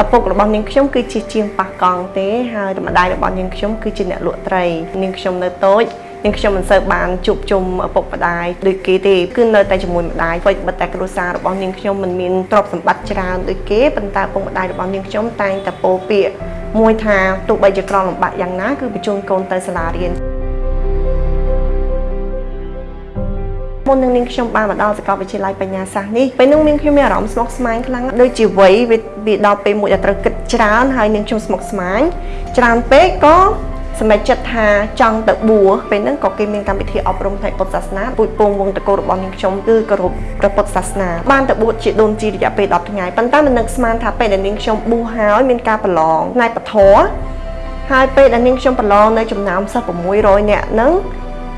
ឪពុករបស់នាងខ្ញុំគឺជាជាងប៉ះកង់ទេហើយម្ដាយរបស់នាងខ្ញុំគឺជាអ្នកលក់ត្រីនាងខ្ញុំនៅតូចនាងខ្ញុំមិនសូវបានជួបជុំឪពុកម្ដាយដូចគេទេគឺនៅតែជាមួយម្ដាយអ្វីបិទតែគ្រួសាររបស់នាងខ្ញុំមិនមានទ្រព្យសម្បត្តិច្រើនដូចគេប៉ុន្តែឪពុកម្ដាយរបស់នាងខ្ញុំតែងតែពោលពាក្យមួយថាទោះបីជាក្រលំបាកយ៉ាងណាគឺបញ្ជូនកូនទៅសាលារៀន មុននឹងនាងខ្ញុំបានមកដល់សាកលវិទ្យាល័យបញ្ញាសាស្ត្រនេះពេលនោះនាងខ្ញុំមានអារម្មណ៍ស្មុគស្មាញខ្លាំងដូចជាវ័យវាដល់ពេលមួយដែលត្រូវគិតច្រើនហើយនាងខ្ញុំស្មុគស្មាញច្រើនពេកក៏សម្រេចចិត្តថាចង់ទៅបួសពេលហ្នឹងក៏គេមានកម្មវិធីអប់រំផ្នែកពុទ្ធសាសនាពូជពងវងតកូលរបស់នាងខ្ញុំគឺគោរពព្រះពុទ្ធសាសនាបានទៅបួសជាដូនជីរយៈពេល10ថ្ងៃប៉ុន្តែមិននឹកស្មានថាពេលដែលនាងខ្ញុំបួសហើយមានការប្រឡងផ្នែកពធហើយពេលដែលនាងខ្ញុំប្រឡងនៅចំណោមសិស្ស600នាក់ហ្នឹង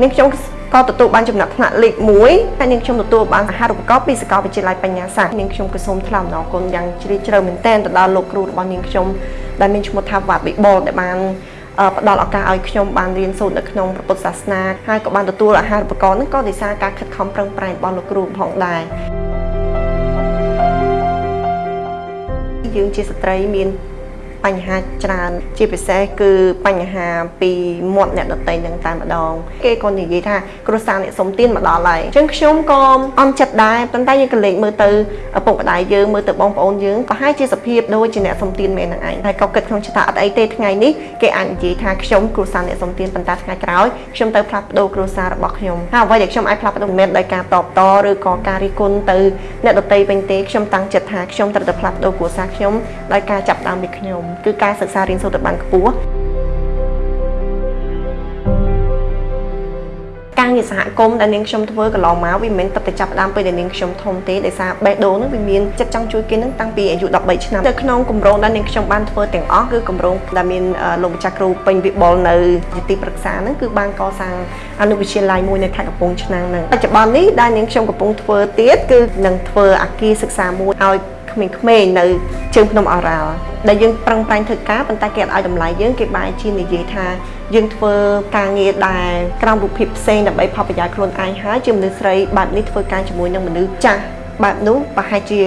នាងខ្ញុំ ក៏ទទួលបានចំណាត់ថ្នាក់លេខ1ហើយនាងខ្ញុំទទួលបានអាហារូបករណ៍ពីសាកលវិទ្យាល័យបញ្ញាសាស្ត្រនាងខ្ញុំក៏សូមថ្លែងអំណរគុណយ៉ាងជ្រាលជ្រៅមែនទែនទៅដល់លោកគ្រូរបស់នាងខ្ញុំដែលមានឈ្មោះថាវ៉ាប៊ីបុលដែលបានផ្ដល់ឱកាសឲ្យខ្ញុំបានរៀនសូត្រនៅក្នុងព្រះពុទ្ធសាសនាហើយក៏បានទទួលអាហារូបករណ៍ហ្នឹងក៏ដោយសារការខិតខំប្រឹងប្រែងរបស់លោកគ្រូផងដែរយើងជាស្ត្រីមាន បញ្ហាច្រើន ជាពិសេសគឺបញ្ហាពីមាត់អ្នកដតីនឹងតែម្ដង គេក៏និយាយថាគ្រួសារអ្នកសុំទានមកដល់ហើយអញ្ចឹងខ្ញុំក៏អន់ចិត្តដែរប៉ុន្តែយើងក៏លេចមើលទៅឪពុកម្ដាយយើងមើលទៅបងប្អូនយើងក៏ហាក់ជាសភាពដូចជាអ្នកសុំទានមែននឹងឯងហើយក៏គិតក្នុងចិត្តថាអត់អីទេថ្ងៃនេះគេអាចនិយាយថាខ្ញុំគ្រួសារអ្នកសុំទានប៉ុន្តែថ្ងៃក្រោយខ្ញុំទៅផ្លាស់ប្ដូរគ្រួសាររបស់ខ្ញុំហើយអ្វីដែលខ្ញុំអាចផ្លាស់ប្ដូរមិនមែនដោយការតបតឬក៏ការរិះគន់ទៅអ្នកដតីវិញទេខ្ញុំតាំងចិត្តថាខ្ញុំត្រូវតែផ្លាស់ប្ដូរគ្រួសារខ្ញុំដោយការចាប់ដើមពីខ្ញុំគឺការសិក្សារៀនសូត្រទៅបានខ្ពស់ការងារសហគមន៍ដែលនាងខ្ញុំធ្វើកន្លងមកវាមិនមែនទឹកតែចាប់ផ្ដើមពេលដែលនាងខ្ញុំធំទេដោយសារបេះដូងហ្នឹងវាមានចិត្តចង់ជួយគេហ្នឹងតាំងពីអាយុ13ឆ្នាំនៅក្នុងគម្រោងដែលនាងខ្ញុំបានធ្វើទាំងអស់គឺគម្រោងដែលមានលោកម្ចាស់គ្រូពេញវិបុលនៅជាទីប្រឹក្សាហ្នឹងគឺបានកសាងអនុវិទ្យាល័យមួយនៅខេត្តកំពង់ឆ្នាំងហ្នឹងបច្ចុប្បន្ននេះដែលនាងខ្ញុំកំពុងធ្វើទៀតគឺនឹងធ្វើអាគារសិក្សាមួយឲ្យ ក្មេងៗនៅជើងភ្នំអរ៉ាល់ដែលយើងប្រឹងប្រែងធ្វើការប៉ុន្តែគេអត់ឲ្យតម្លៃយើងគេបែរជានិយាយថាយើងធ្វើការងារដែលក្រោមរូបភាពផ្សេងដើម្បីផលប្រយោជន៍ខ្លួនឯងហើយជាមនុស្សស្រីបែបនេះធ្វើការជាមួយនឹងមនុស្សចាស់បែបនោះប្រហែលជា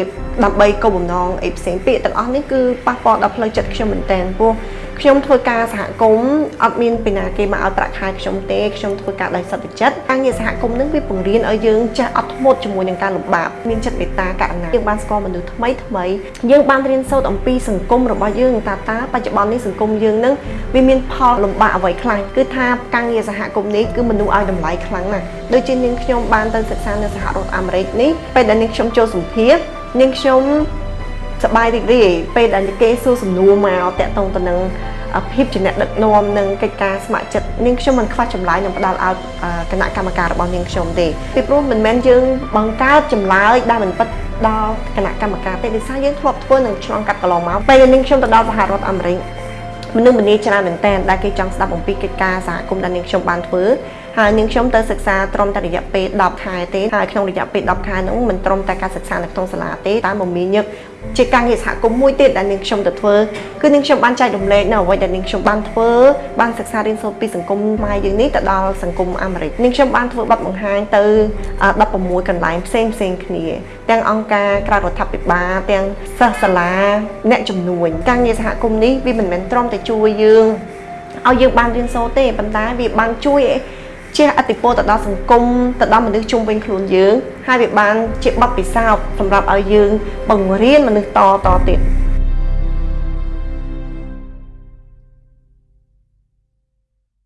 ដើម្បីគោលបំណងអីផ្សេងពាក្យទាំងអស់នេះគឺប៉ះពាល់ដល់ផ្លូវចិត្តខ្ញុំមែនតើព្រោះ ខ្ញុំធ្វើការសហគមន៍អត់មានពីណាគេមកឲ្យប្រាក់ខែខ្ញុំទេខ្ញុំធ្វើការដោយសន្តិចិត្តការងារសហគមន៍នឹងវាបង្រៀនឲ្យយើងចេះអត់ធ្មត់ជាមួយនឹងការលំបាកមានចិត្តមេត្តាករុណាយើងបានស្គាល់មនុស្សថ្មីថ្មីយើងបានរៀនសូត្រអំពីសង្គមរបស់យើងតាតាបច្ចុប្បន្ននេះសង្គមយើងនឹងវាមានផលលំបាកអ្វីខ្លះគឺថាការងារសហគមន៍នេះគឺមនុស្សឲ្យតម្លៃខ្លាំងណាស់ដូចជានាងខ្ញុំបានទៅសិក្សានៅសហរដ្ឋអាមេរិកនេះពេលដែលនាងខ្ញុំចូលសម្ភារនាងខ្ញុំ សប្បាយរីករាយពេលដែលគេសួរសំណួរមកតាក់ទងទៅនឹងភាពជាអ្នកដឹកនាំនិងកិច្ចការស្ម័គ្រចិត្តនាងខ្ញុំមិនខ្វះចម្លើយនឹងផ្ដល់ឲ្យគណៈកម្មការរបស់នាងខ្ញុំទេពីព្រោះមិនមែនយើងបង្កើតចម្លើយដែលមិនពិតដល់គណៈកម្មការទេដោយសារយើងធ្លាប់ធ្វើនឹងឆ្លងកាត់កន្លងមកពេលនាងខ្ញុំទៅដល់សហរដ្ឋអាមេរិកមនុស្សម្នាច្រើនមែនតើដែលគេចង់ស្ដាប់អំពីកិច្ចការសហគមន៍ដែលនាងខ្ញុំបានធ្វើ ហើយនាងខ្ញុំទៅសិក្សាត្រឹមតែរយៈពេល10ខែទេហើយក្នុងរយៈពេល10ខែនោះមិនត្រឹមតែការសិក្សានៅក្នុងសាលាទេតែមមាញឹកជាការងារសហគមន៍មួយទៀតដែលនាងខ្ញុំទៅធ្វើគឺនាងខ្ញុំបានចែករំលែកនៅអ្វីដែលនាងខ្ញុំបានធ្វើបានសិក្សារៀនសូត្រពីសង្គមម៉ែយើងនេះទៅដល់សង្គមអាមេរិកនាងខ្ញុំបានធ្វើបទបង្ហាញទៅ16កន្លែងផ្សេងផ្សេងគ្នា ទាំងអង្គការក្រៅរដ្ឋាភិបាលទាំងសិស្សសាលាអ្នកជំនួញការងារសហគមន៍នេះវាមិនមែនត្រឹមតែជួយយើងឲ្យយើងបានរៀនសូត្រទេប៉ុន្តែវាបានជួយ ជះអតិពលទៅដល់សង្គមទៅដល់មនុស្សជុំវិញខ្លួនយើង ហើយវាបានជាបទពិសោធន៍សម្រាប់ឲ្យយើងបង្រៀនមនុស្សតតទៀត